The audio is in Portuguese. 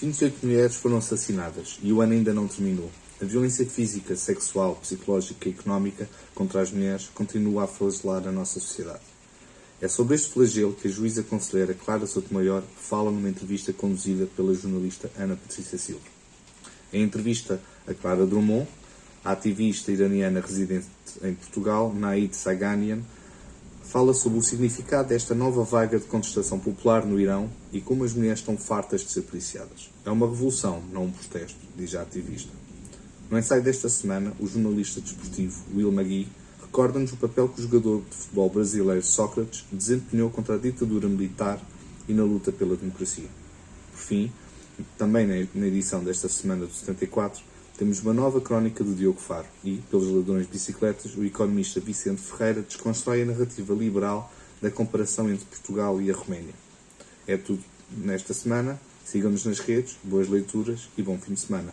28 mulheres foram assassinadas e o ano ainda não terminou. A violência física, sexual, psicológica e económica contra as mulheres continua a flagelar a nossa sociedade. É sobre este flagelo que a juíza conselheira Clara Sotomayor fala numa entrevista conduzida pela jornalista Ana Patrícia Silva. Em entrevista a Clara Drummond, a ativista iraniana residente em Portugal, Naid Saganian, fala sobre o significado desta nova vaga de contestação popular no Irão e como as mulheres estão fartas de ser policiadas. É uma revolução, não um protesto, diz a ativista. No ensaio desta semana, o jornalista desportivo Will Magui recorda-nos o papel que o jogador de futebol brasileiro Sócrates desempenhou contra a ditadura militar e na luta pela democracia. Por fim, também na edição desta semana do 74, temos uma nova crónica do Diogo Faro e, pelos ladrões de bicicletas, o economista Vicente Ferreira desconstrói a narrativa liberal da comparação entre Portugal e a Roménia. É tudo nesta semana. Sigam-nos nas redes, boas leituras e bom fim de semana.